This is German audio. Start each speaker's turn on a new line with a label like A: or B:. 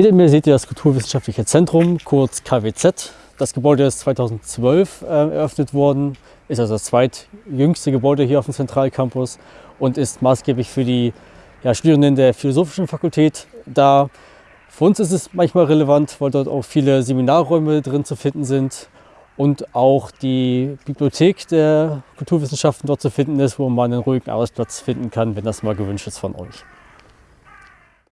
A: Hinter mir seht ihr das Kulturwissenschaftliche Zentrum, kurz KWZ. Das Gebäude ist 2012 äh, eröffnet worden, ist also das zweitjüngste Gebäude hier auf dem Zentralcampus und ist maßgeblich für die ja, Studierenden der Philosophischen Fakultät da. Für uns ist es manchmal relevant, weil dort auch viele Seminarräume drin zu finden sind und auch die Bibliothek der Kulturwissenschaften dort zu finden ist, wo man einen ruhigen Arbeitsplatz finden kann, wenn das mal gewünscht ist von euch.